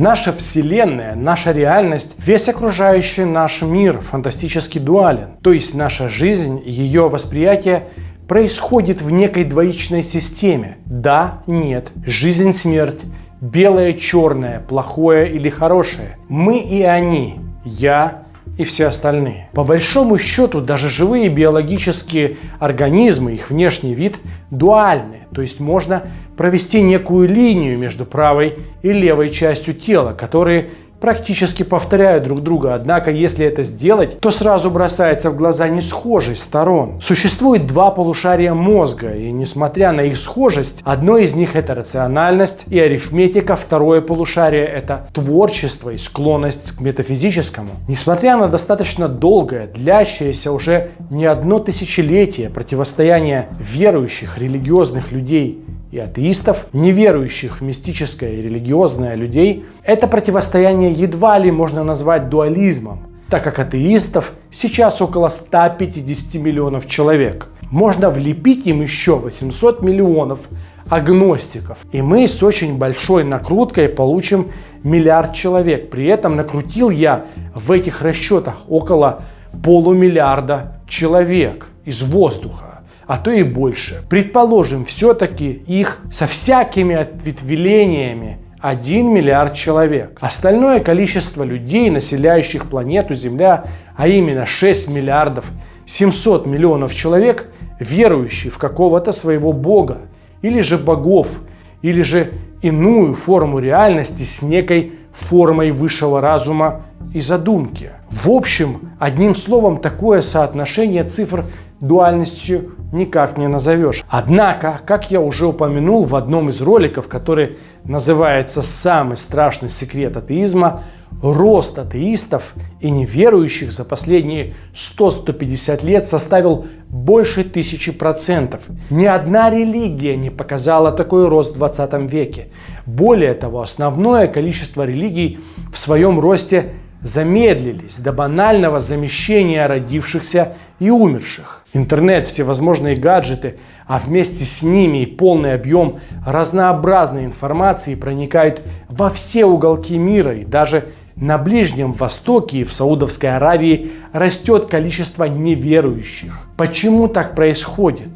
Наша Вселенная, наша реальность, весь окружающий наш мир фантастически дуален. То есть наша жизнь, ее восприятие происходит в некой двоичной системе. Да, нет, жизнь, смерть, белое, черное, плохое или хорошее. Мы и они, я и все остальные. По большому счету, даже живые биологические организмы, их внешний вид дуальны. То есть можно провести некую линию между правой и левой частью тела, которые практически повторяют друг друга. Однако, если это сделать, то сразу бросается в глаза несхожесть сторон. Существует два полушария мозга, и несмотря на их схожесть, одно из них это рациональность и арифметика, второе полушарие это творчество и склонность к метафизическому. Несмотря на достаточно долгое, длящееся уже не одно тысячелетие противостояние верующих религиозных людей и атеистов, неверующих в мистическое и религиозное людей, это противостояние едва ли можно назвать дуализмом, так как атеистов сейчас около 150 миллионов человек. Можно влепить им еще 800 миллионов агностиков. И мы с очень большой накруткой получим миллиард человек. При этом накрутил я в этих расчетах около полумиллиарда человек из воздуха а то и больше. Предположим, все-таки их со всякими ответвлениями 1 миллиард человек. Остальное количество людей, населяющих планету Земля, а именно 6 миллиардов 700 миллионов человек, верующие в какого-то своего бога, или же богов, или же иную форму реальности с некой формой высшего разума и задумки. В общем, одним словом, такое соотношение цифр дуальностью никак не назовешь. Однако, как я уже упомянул в одном из роликов, который называется «Самый страшный секрет атеизма», рост атеистов и неверующих за последние 100-150 лет составил больше тысячи процентов. Ни одна религия не показала такой рост в 20 веке. Более того, основное количество религий в своем росте замедлились до банального замещения родившихся и умерших. Интернет, всевозможные гаджеты, а вместе с ними и полный объем разнообразной информации проникают во все уголки мира и даже на Ближнем Востоке и в Саудовской Аравии растет количество неверующих. Почему так происходит?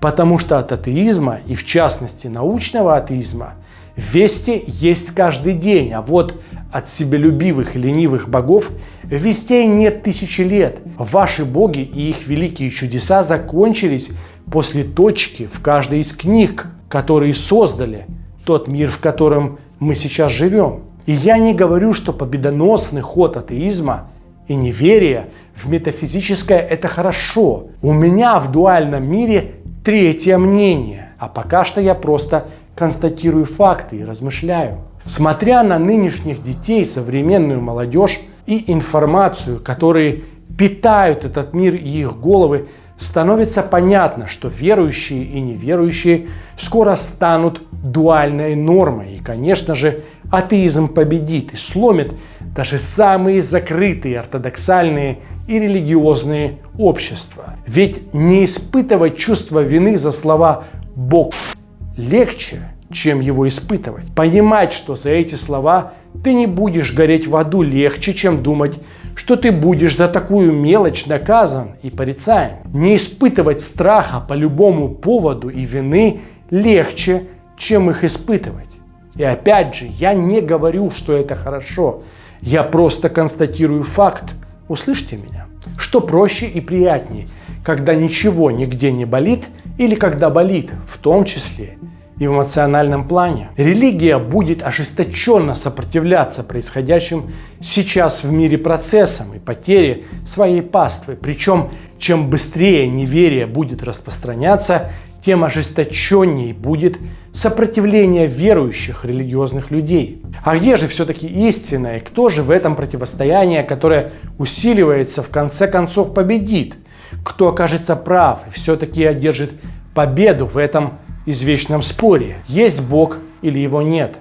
Потому что от атеизма, и в частности научного атеизма, вести есть каждый день, а вот от себелюбивых ленивых богов вестей нет тысячи лет. Ваши боги и их великие чудеса закончились после точки в каждой из книг, которые создали тот мир, в котором мы сейчас живем. И я не говорю, что победоносный ход атеизма и неверия в метафизическое – это хорошо. У меня в дуальном мире третье мнение, а пока что я просто констатирую факты и размышляю. Смотря на нынешних детей, современную молодежь и информацию, которые питают этот мир и их головы, становится понятно, что верующие и неверующие скоро станут дуальной нормой. И, конечно же, атеизм победит и сломит даже самые закрытые ортодоксальные и религиозные общества. Ведь не испытывать чувство вины за слова «Бог» легче, чем его испытывать. Понимать, что за эти слова ты не будешь гореть в аду легче, чем думать, что ты будешь за такую мелочь наказан и порицаем. Не испытывать страха по любому поводу и вины легче, чем их испытывать. И опять же, я не говорю, что это хорошо. Я просто констатирую факт. Услышьте меня. Что проще и приятнее, когда ничего нигде не болит или когда болит, в том числе и в эмоциональном плане. Религия будет ожесточенно сопротивляться происходящим сейчас в мире процессам и потере своей паствы. Причем, чем быстрее неверие будет распространяться, тем ожесточеннее будет сопротивление верующих религиозных людей. А где же все-таки истина и кто же в этом противостоянии, которое усиливается, в конце концов победит? Кто окажется прав и все-таки одержит победу в этом извечном споре, есть Бог или его нет.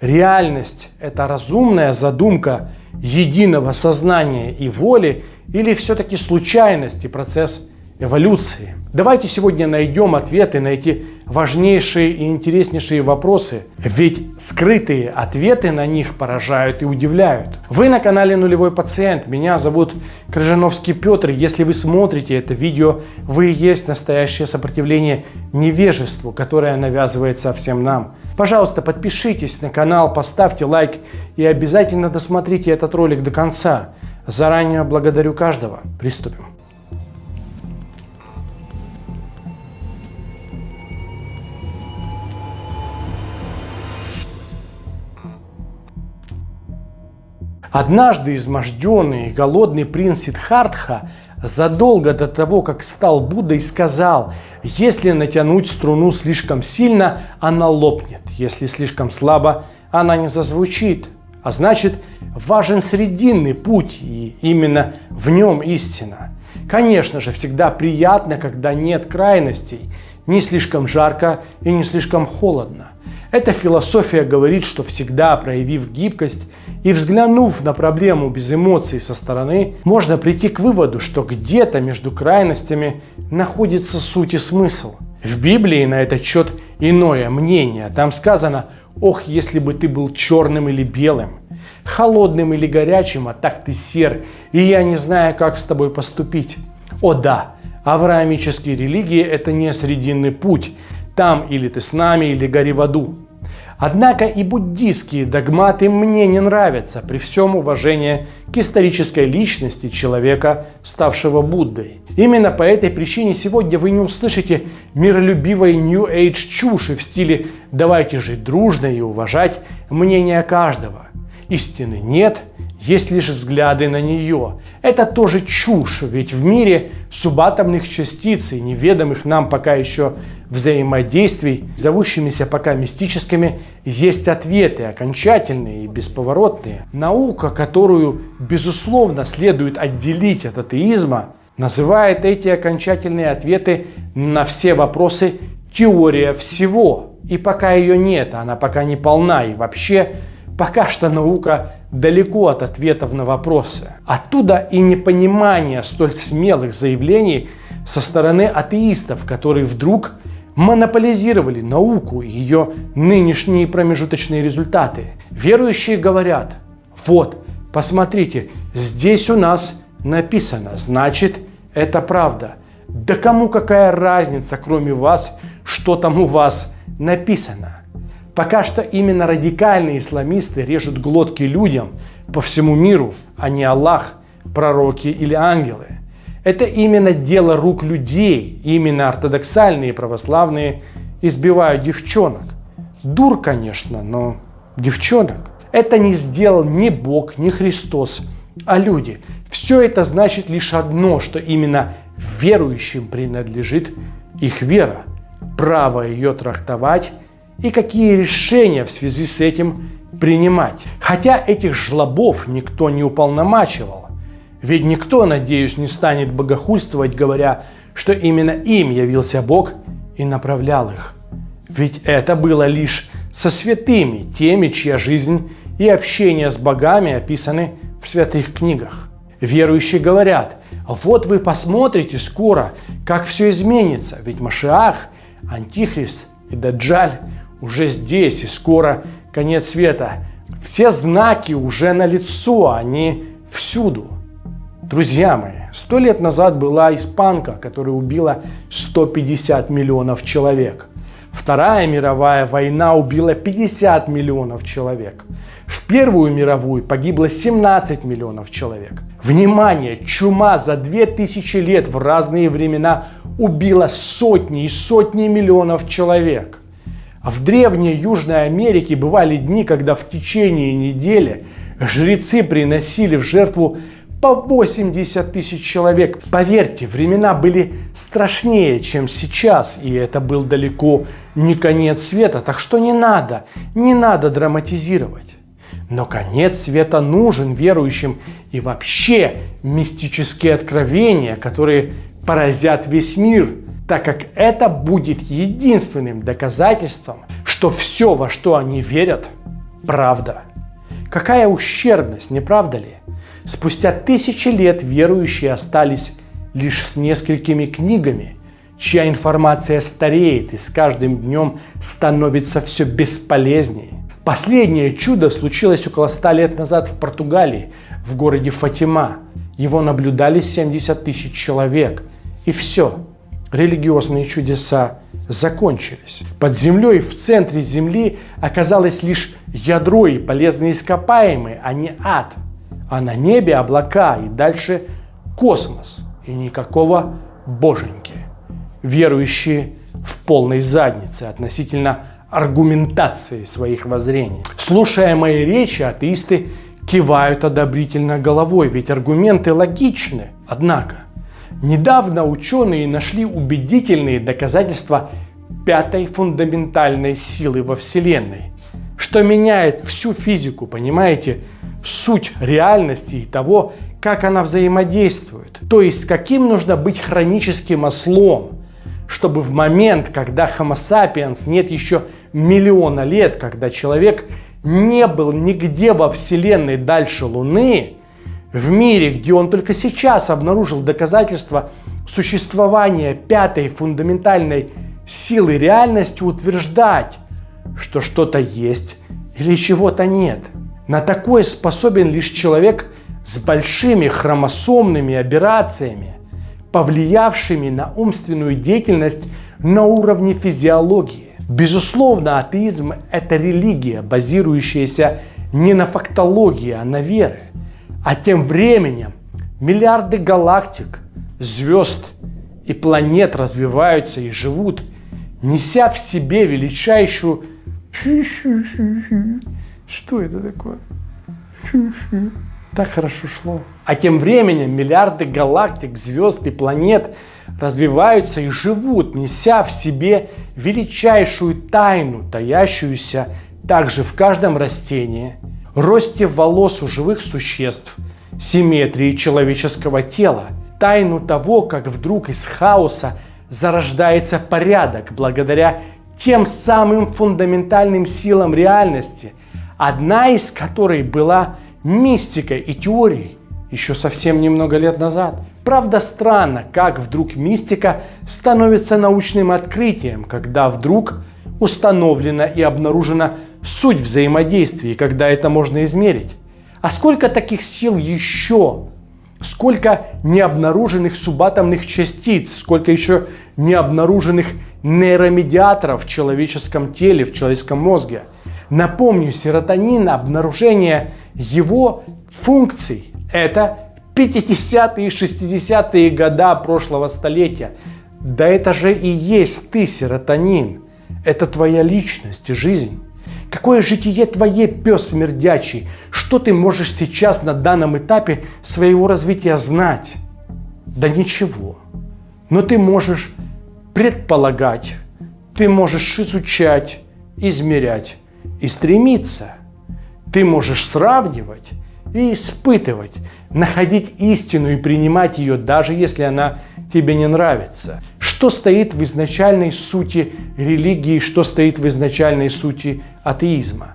Реальность – это разумная задумка единого сознания и воли или все-таки случайность и процесс эволюции. Давайте сегодня найдем ответы на эти важнейшие и интереснейшие вопросы, ведь скрытые ответы на них поражают и удивляют. Вы на канале Нулевой Пациент, меня зовут Крыжановский Петр. Если вы смотрите это видео, вы есть настоящее сопротивление невежеству, которое навязывается всем нам. Пожалуйста, подпишитесь на канал, поставьте лайк и обязательно досмотрите этот ролик до конца. Заранее благодарю каждого. Приступим. Однажды изможденный и голодный принц Сиддхартха задолго до того, как стал Буддой, сказал, если натянуть струну слишком сильно, она лопнет, если слишком слабо, она не зазвучит. А значит, важен срединный путь, и именно в нем истина. Конечно же, всегда приятно, когда нет крайностей, не слишком жарко и не слишком холодно. Эта философия говорит, что всегда проявив гибкость и взглянув на проблему без эмоций со стороны, можно прийти к выводу, что где-то между крайностями находится суть и смысл. В Библии на этот счет иное мнение. Там сказано «Ох, если бы ты был черным или белым, холодным или горячим, а так ты сер, и я не знаю, как с тобой поступить». О да, авраамические религии – это не срединный путь. Там или ты с нами, или гори в аду. Однако и буддийские догматы мне не нравятся при всем уважении к исторической личности человека, ставшего Буддой. Именно по этой причине сегодня вы не услышите миролюбивой New Age чуши в стиле «давайте жить дружно и уважать мнение каждого». Истины нет, есть лишь взгляды на нее. Это тоже чушь, ведь в мире субатомных частиц и неведомых нам пока еще взаимодействий, зовущимися пока мистическими, есть ответы, окончательные и бесповоротные. Наука, которую, безусловно, следует отделить от атеизма, называет эти окончательные ответы на все вопросы теория всего. И пока ее нет, она пока не полна и вообще Пока что наука далеко от ответов на вопросы. Оттуда и непонимание столь смелых заявлений со стороны атеистов, которые вдруг монополизировали науку и ее нынешние промежуточные результаты. Верующие говорят, вот, посмотрите, здесь у нас написано, значит, это правда. Да кому какая разница, кроме вас, что там у вас написано? Пока что именно радикальные исламисты режут глотки людям по всему миру, а не Аллах, пророки или ангелы. Это именно дело рук людей, именно ортодоксальные православные избивают девчонок. Дур, конечно, но девчонок. Это не сделал ни Бог, ни Христос, а люди. Все это значит лишь одно, что именно верующим принадлежит их вера. Право ее трактовать и какие решения в связи с этим принимать. Хотя этих жлобов никто не уполномачивал. Ведь никто, надеюсь, не станет богохульствовать, говоря, что именно им явился Бог и направлял их. Ведь это было лишь со святыми, теми, чья жизнь и общение с богами описаны в святых книгах. Верующие говорят, вот вы посмотрите скоро, как все изменится, ведь Машиах, Антихрист и Даджаль уже здесь и скоро конец света. Все знаки уже на лицо, они всюду. Друзья мои, сто лет назад была испанка, которая убила 150 миллионов человек. Вторая мировая война убила 50 миллионов человек. В Первую мировую погибло 17 миллионов человек. Внимание! Чума за 2000 лет в разные времена убила сотни и сотни миллионов человек. А в древней Южной Америке бывали дни, когда в течение недели жрецы приносили в жертву по 80 тысяч человек. Поверьте, времена были страшнее, чем сейчас, и это был далеко не конец света, так что не надо, не надо драматизировать. Но конец света нужен верующим и вообще мистические откровения, которые поразят весь мир – так как это будет единственным доказательством, что все, во что они верят, правда. Какая ущербность, не правда ли? Спустя тысячи лет верующие остались лишь с несколькими книгами, чья информация стареет и с каждым днем становится все бесполезнее. Последнее чудо случилось около ста лет назад в Португалии, в городе Фатима. Его наблюдали 70 тысяч человек. И все, религиозные чудеса закончились. Под землей в центре земли оказалось лишь ядро и полезные ископаемые, а не ад. А на небе облака и дальше космос. И никакого боженьки. Верующие в полной заднице относительно аргументации своих воззрений. Слушая мои речи, атеисты кивают одобрительно головой, ведь аргументы логичны. Однако, недавно ученые нашли убедительные доказательства пятой фундаментальной силы во Вселенной, что меняет всю физику, понимаете, суть реальности и того, как она взаимодействует. То есть, каким нужно быть хроническим ослом, чтобы в момент, когда Homo sapiens нет еще миллиона лет, когда человек не был нигде во Вселенной дальше Луны, в мире, где он только сейчас обнаружил доказательства существования пятой фундаментальной силы реальности, утверждать, что что-то есть или чего-то нет. На такое способен лишь человек с большими хромосомными операциями, повлиявшими на умственную деятельность на уровне физиологии. Безусловно, атеизм – это религия, базирующаяся не на фактологии, а на вере. А тем временем миллиарды галактик, звезд и планет развиваются и живут, неся в себе величайшую... Что это такое? Так хорошо шло. А тем временем миллиарды галактик, звезд и планет развиваются и живут, неся в себе величайшую тайну, таящуюся также в каждом растении, росте волос у живых существ, симметрии человеческого тела, тайну того, как вдруг из хаоса зарождается порядок благодаря тем самым фундаментальным силам реальности, одна из которой была мистикой и теорией еще совсем немного лет назад. Правда, странно, как вдруг мистика становится научным открытием, когда вдруг установлена и обнаружена суть взаимодействия, когда это можно измерить. А сколько таких сил еще? Сколько необнаруженных субатомных частиц, сколько еще необнаруженных нейромедиаторов в человеческом теле, в человеческом мозге. Напомню, серотонин, обнаружение его функций – это 50-е и 60-е года прошлого столетия. Да это же и есть ты, серотонин. Это твоя личность и жизнь. Какое житие твое, пес смердячий? Что ты можешь сейчас на данном этапе своего развития знать? Да ничего. Но ты можешь предполагать, ты можешь изучать, измерять и стремиться. Ты можешь сравнивать и испытывать, находить истину и принимать ее, даже если она тебе не нравится. Что стоит в изначальной сути религии, что стоит в изначальной сути атеизма?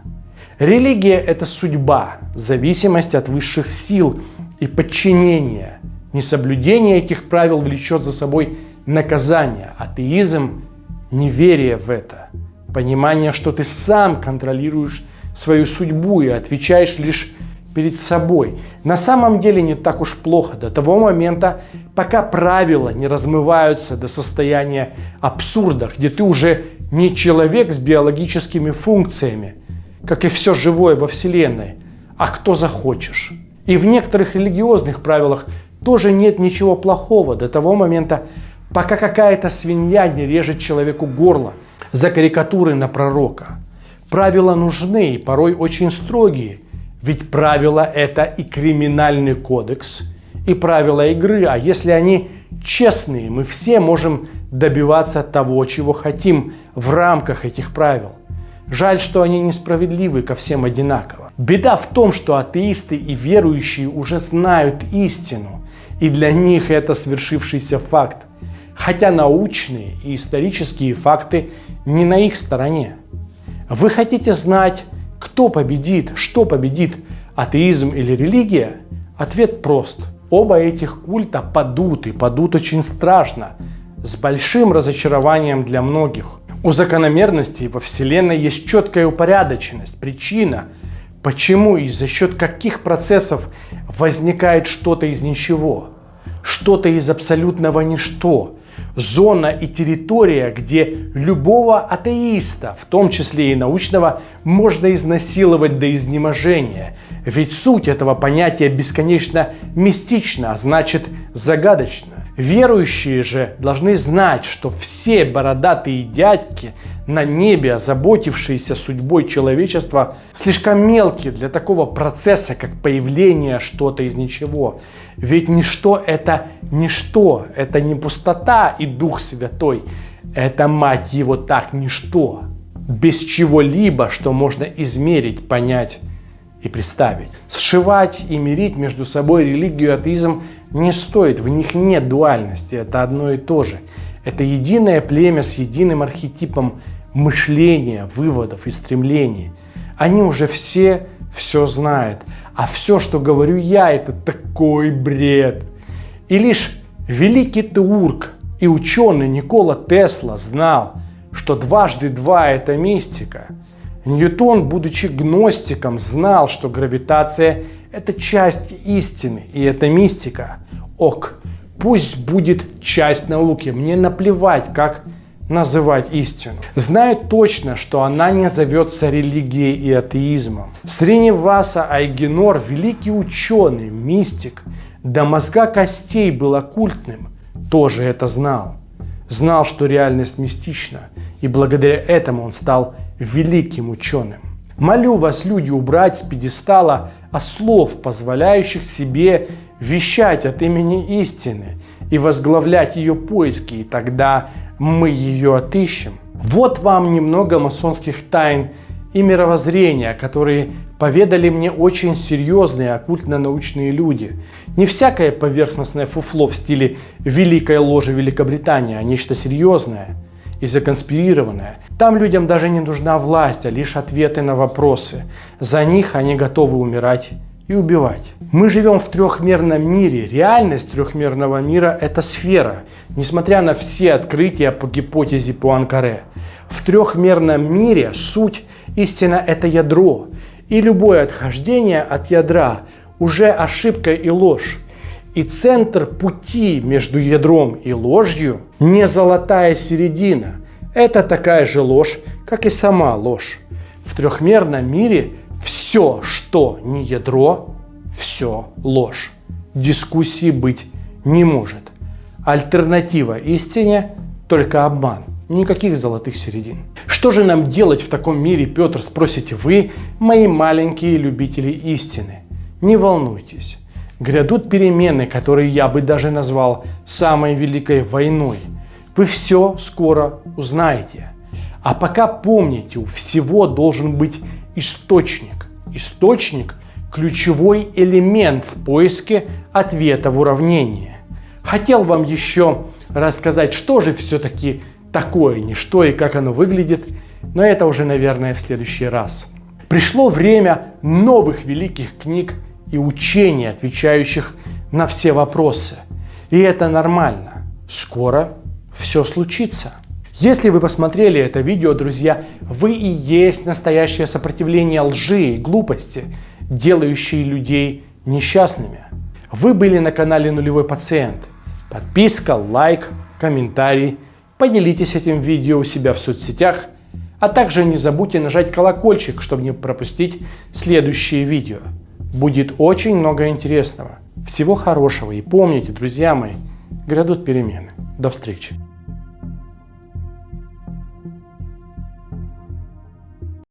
Религия – это судьба, зависимость от высших сил и подчинение. Несоблюдение этих правил влечет за собой наказание. Атеизм – неверие в это. Понимание, что ты сам контролируешь свою судьбу и отвечаешь лишь перед собой. На самом деле не так уж плохо до того момента, пока правила не размываются до состояния абсурда, где ты уже не человек с биологическими функциями, как и все живое во Вселенной, а кто захочешь. И в некоторых религиозных правилах тоже нет ничего плохого до того момента, пока какая-то свинья не режет человеку горло за карикатуры на пророка. Правила нужны и порой очень строгие – ведь правила – это и криминальный кодекс, и правила игры. А если они честные, мы все можем добиваться того, чего хотим в рамках этих правил. Жаль, что они несправедливы ко всем одинаково. Беда в том, что атеисты и верующие уже знают истину, и для них это свершившийся факт. Хотя научные и исторические факты не на их стороне. Вы хотите знать, кто победит? Что победит? Атеизм или религия? Ответ прост. Оба этих культа падут и падут очень страшно, с большим разочарованием для многих. У закономерностей во Вселенной есть четкая упорядоченность, причина, почему и за счет каких процессов возникает что-то из ничего, что-то из абсолютного ничто, зона и территория, где любого атеиста, в том числе и научного, можно изнасиловать до изнеможения. Ведь суть этого понятия бесконечно мистична, а значит загадочна. Верующие же должны знать, что все бородатые дядьки на небе, озаботившиеся судьбой человечества, слишком мелкие для такого процесса, как появление что-то из ничего. Ведь ничто это ничто, это не пустота и Дух Святой, это, мать его, так ничто, без чего-либо, что можно измерить, понять и представить. Сшивать и мирить между собой религию и атеизм не стоит, в них нет дуальности, это одно и то же. Это единое племя с единым архетипом мышления, выводов и стремлений. Они уже все все знают, а все, что говорю я, это такой бред. И лишь великий теург и ученый Никола Тесла знал, что дважды два – это мистика. Ньютон, будучи гностиком, знал, что гравитация – это часть истины, и это мистика. Ок, пусть будет часть науки, мне наплевать, как называть истину. Знают точно, что она не зовется религией и атеизмом. Сриниваса Айгенор, великий ученый, мистик, до мозга костей был оккультным, тоже это знал. Знал, что реальность мистична, и благодаря этому он стал великим ученым. Молю вас, люди, убрать с пьедестала ослов, позволяющих себе вещать от имени истины и возглавлять ее поиски, и тогда мы ее отыщем. Вот вам немного масонских тайн и мировоззрения, которые поведали мне очень серьезные оккультно-научные люди. Не всякое поверхностное фуфло в стиле «Великой ложи Великобритании», а нечто серьезное и законспирированное. Там людям даже не нужна власть, а лишь ответы на вопросы. За них они готовы умирать и убивать. Мы живем в трехмерном мире. Реальность трехмерного мира – это сфера, несмотря на все открытия по гипотезе Пуанкаре. В трехмерном мире суть истина – это ядро, и любое отхождение от ядра уже ошибка и ложь. И центр пути между ядром и ложью не золотая середина. Это такая же ложь, как и сама ложь. В трехмерном мире все, что не ядро, все ложь. Дискуссии быть не может. Альтернатива истине – только обман. Никаких золотых середин. Что же нам делать в таком мире, Петр, спросите вы, мои маленькие любители истины? Не волнуйтесь. Грядут перемены, которые я бы даже назвал самой великой войной. Вы все скоро узнаете. А пока помните, у всего должен быть источник. Источник – ключевой элемент в поиске ответа в уравнении. Хотел вам еще рассказать, что же все-таки такое ничто и как оно выглядит, но это уже, наверное, в следующий раз. Пришло время новых великих книг и учений, отвечающих на все вопросы. И это нормально. Скоро все случится. Если вы посмотрели это видео, друзья, вы и есть настоящее сопротивление лжи и глупости, делающие людей несчастными. Вы были на канале Нулевой Пациент. Подписка, лайк, комментарий. Поделитесь этим видео у себя в соцсетях. А также не забудьте нажать колокольчик, чтобы не пропустить следующие видео. Будет очень много интересного. Всего хорошего и помните, друзья мои, грядут перемены. До встречи.